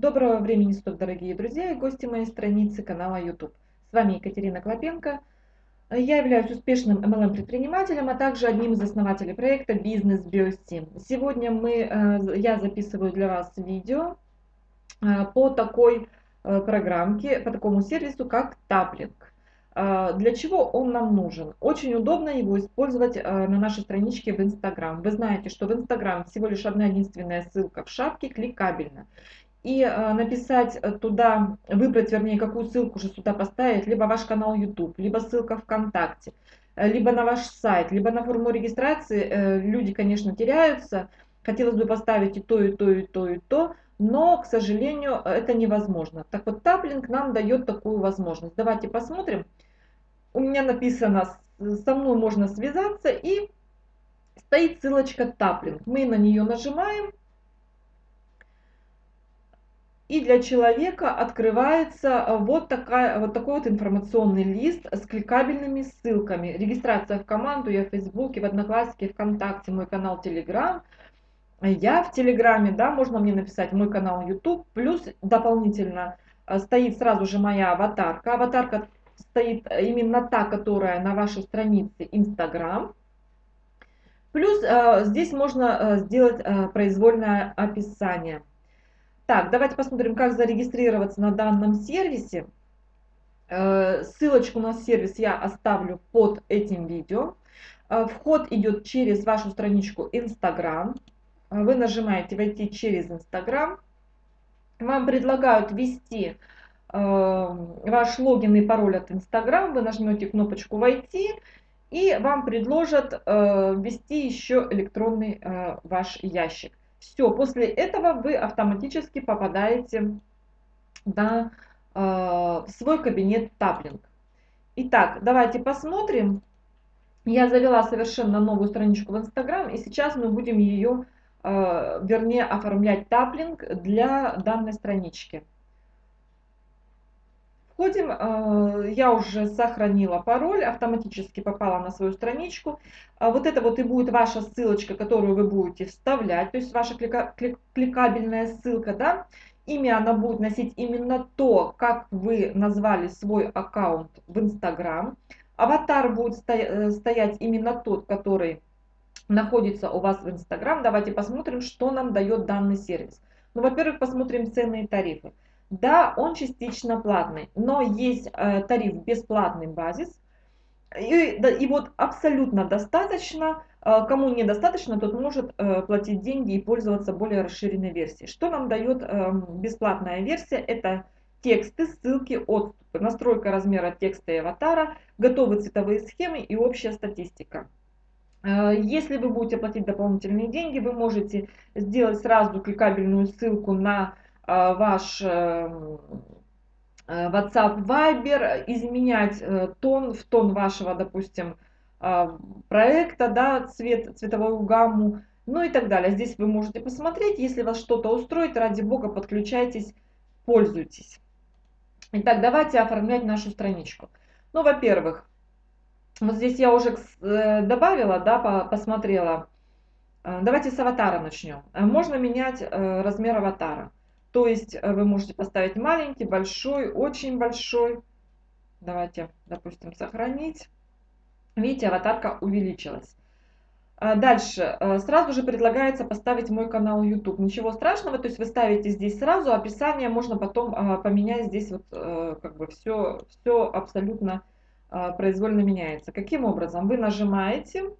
Доброго времени суток, дорогие друзья и гости моей страницы канала YouTube. С вами Екатерина Клопенко. Я являюсь успешным MLM-предпринимателем, а также одним из основателей проекта «Бизнес Биостим». Сегодня мы, э, я записываю для вас видео э, по такой э, программке, по такому сервису, как Таплинг. Для чего он нам нужен? Очень удобно его использовать на нашей страничке в Instagram. Вы знаете, что в Instagram всего лишь одна единственная ссылка в шапке, кликабельно и э, написать э, туда, выбрать, вернее, какую ссылку же сюда поставить, либо ваш канал YouTube, либо ссылка ВКонтакте, э, либо на ваш сайт, либо на форму регистрации. Люди, конечно, теряются. Хотелось бы поставить и то, и то, и то, и то, но, к сожалению, это невозможно. Так вот, таплинг нам дает такую возможность. Давайте посмотрим. У меня написано, со мной можно связаться, и стоит ссылочка таплинг. Мы на нее нажимаем, и для человека открывается э, вот, такая, вот такой вот информационный лист с кликабельными ссылками. Регистрация в команду, я в Фейсбуке, в Одноклассике, ВКонтакте, мой канал Телеграм. Я в Телеграме, да, можно мне написать мой канал YouTube. Плюс дополнительно э, стоит сразу же моя аватарка. Аватарка стоит именно та, которая на вашей странице Instagram. Плюс э, здесь можно сделать произвольное описание. Так, давайте посмотрим, как зарегистрироваться на данном сервисе. Э, ссылочку на сервис я оставлю под этим видео. Э, вход идет через вашу страничку Instagram. Э, вы нажимаете «Войти через Instagram». Вам предлагают ввести ваш логин и пароль от Instagram. Вы нажмете кнопочку «Войти» и вам предложат ввести еще электронный ваш ящик. Все, после этого вы автоматически попадаете на э, свой кабинет таплинг. Итак, давайте посмотрим. Я завела совершенно новую страничку в Инстаграм, и сейчас мы будем ее, э, вернее, оформлять таплинг для данной странички. Входим, э, я уже сохранила пароль, автоматически попала на свою страничку. А вот это вот и будет ваша ссылочка, которую вы будете вставлять, то есть ваша кликабельная ссылка, да. Имя она будет носить именно то, как вы назвали свой аккаунт в Инстаграм. Аватар будет э, стоять именно тот, который находится у вас в Инстаграм. Давайте посмотрим, что нам дает данный сервис. Ну, во-первых, посмотрим цены и тарифы. Да, он частично платный, но есть э, тариф бесплатный базис. И, да, и вот абсолютно достаточно, э, кому недостаточно, тот может э, платить деньги и пользоваться более расширенной версией. Что нам дает э, бесплатная версия? Это тексты, ссылки, отступы, настройка размера текста и аватара, готовые цветовые схемы и общая статистика. Э, если вы будете платить дополнительные деньги, вы можете сделать сразу кликабельную ссылку на ваш э, э, WhatsApp, Viber, изменять тон в тон вашего, допустим, проекта, да, цвет, цветовую гамму, ну и так далее. Здесь вы можете посмотреть, если вас что-то устроит, ради бога, подключайтесь, пользуйтесь. Итак, давайте оформлять нашу страничку. Ну, во-первых, вот здесь я уже добавила, да, посмотрела. Давайте с аватара начнем. Можно менять размер аватара. То есть э, вы можете поставить маленький, большой, очень большой. Давайте, допустим, сохранить. Видите, аватарка увеличилась. А дальше, э, сразу же предлагается поставить мой канал YouTube. Ничего страшного, то есть вы ставите здесь сразу, описание можно потом а, поменять здесь вот э, как бы все, все абсолютно произвольно меняется. Каким образом? Вы нажимаете,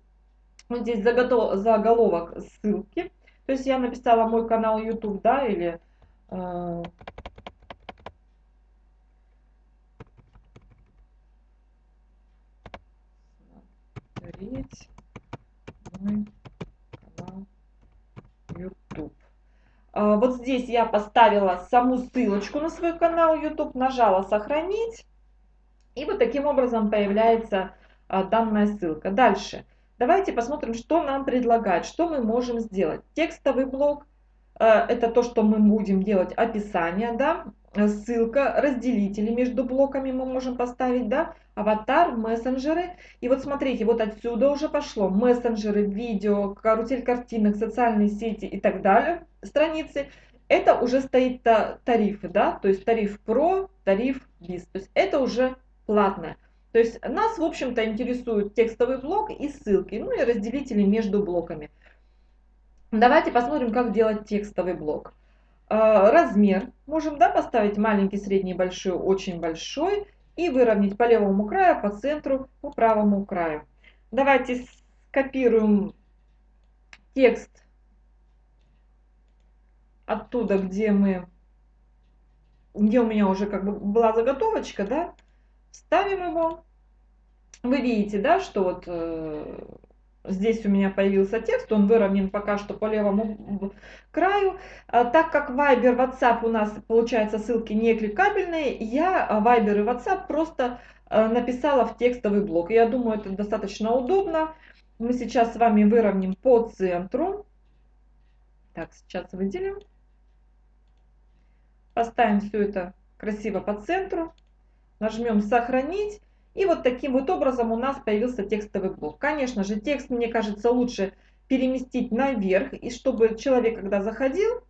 вот здесь заголовок ссылки, то есть я написала мой канал YouTube, да, или смотреть мой канал YouTube. А, вот здесь я поставила саму ссылочку на свой канал YouTube, нажала «Сохранить». И вот таким образом появляется а, данная ссылка. Дальше. Давайте посмотрим, что нам предлагают, что мы можем сделать. Текстовый блок, Э, это то, что мы будем делать описание, да, ссылка, разделители между блоками мы можем поставить, да, аватар, мессенджеры. И вот смотрите, вот отсюда уже пошло мессенджеры, видео, карусель картинок, социальные сети и так далее, страницы. это уже стоит тарифы, да, то есть тариф Pro, тариф Bis, то есть это уже платное. То есть нас, в общем-то, интересует текстовый блок и ссылки, ну и разделители между блоками. Давайте посмотрим, как делать текстовый блок. А, размер можем да, поставить маленький, средний, большой, очень большой и выровнять по левому краю, по центру, по правому краю. Давайте скопируем текст оттуда, где мы, где у меня уже как бы была заготовочка, да, ставим его. Вы видите, да, что вот э, здесь у меня появился текст, он выровнен пока что по левому краю. А, так как Viber, WhatsApp у нас получается ссылки не кликабельные, я Viber и WhatsApp просто э, написала в текстовый блок. Я думаю, это достаточно удобно. Мы сейчас с вами выровняем по центру. Так, сейчас выделим. Поставим все это красиво по центру. Нажмем «Сохранить». И вот таким вот образом у нас появился текстовый блок. Конечно же, текст, мне кажется, лучше переместить наверх, и чтобы человек, когда заходил,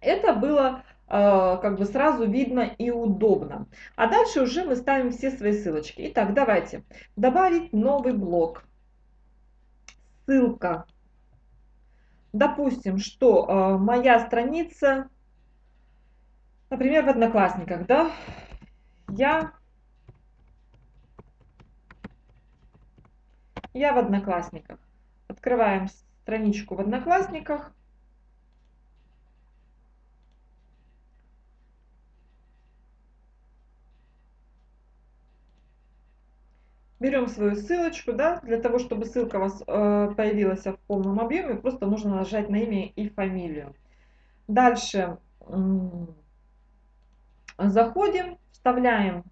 это было э, как бы сразу видно и удобно. А дальше уже мы ставим все свои ссылочки. Итак, давайте добавить новый блок. Ссылка. Допустим, что э, моя страница, например, в Одноклассниках, да, я Я в Одноклассниках. Открываем страничку в Одноклассниках. Берем свою ссылочку, да, для того, чтобы ссылка у вас э, появилась в полном объеме, просто нужно нажать на имя и фамилию. Дальше заходим, вставляем,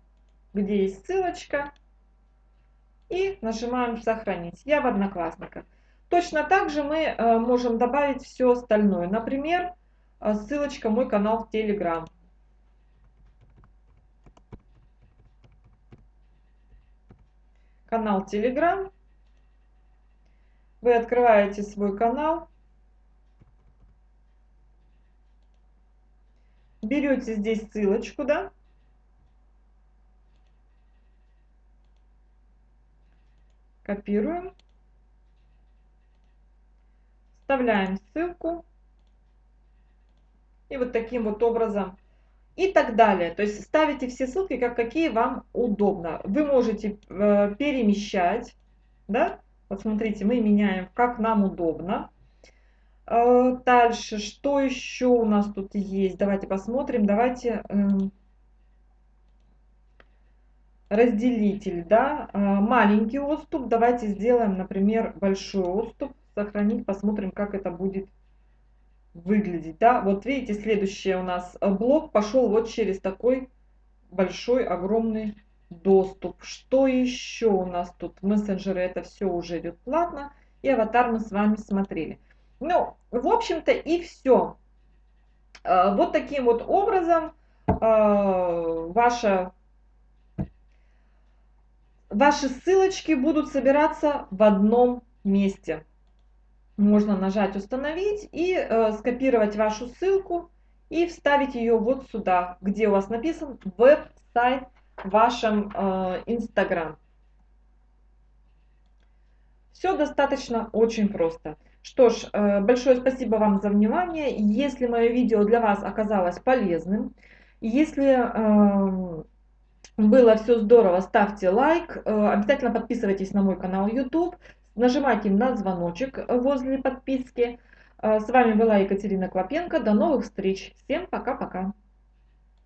где есть ссылочка, и нажимаем «Сохранить». Я в Одноклассниках. Точно так же мы э, можем добавить все остальное. Например, э, ссылочка «Мой канал в Telegram». Канал Telegram. Вы открываете свой канал. Берете здесь ссылочку, да, Копируем. Вставляем ссылку. И вот таким вот образом. И так далее. То есть ставите все ссылки, как какие вам удобно. Вы можете э, перемещать. Да? Вот смотрите, мы меняем, как нам удобно. Э, дальше, что еще у нас тут есть? Давайте посмотрим. Давайте... Э, разделитель, да, а, маленький отступ, давайте сделаем, например, большой отступ, сохранить, посмотрим, как это будет выглядеть, да, вот видите, следующий у нас блок пошел вот через такой большой, огромный доступ. Что еще у нас тут? Мессенджеры, это все уже идет платно, и аватар мы с вами смотрели. Ну, в общем-то и все. А, вот таким вот образом а, ваша ваши ссылочки будут собираться в одном месте. Можно нажать «Установить» и э, скопировать вашу ссылку и вставить ее вот сюда, где у вас написан веб-сайт в вашем э. Все достаточно очень просто. Что ж, э, большое спасибо вам за внимание. Если мое видео для вас оказалось полезным, если э, было все здорово, ставьте лайк, э, обязательно подписывайтесь на мой канал YouTube, нажимайте на звоночек возле подписки. Э, с вами была Екатерина Клопенко, до новых встреч, всем пока-пока.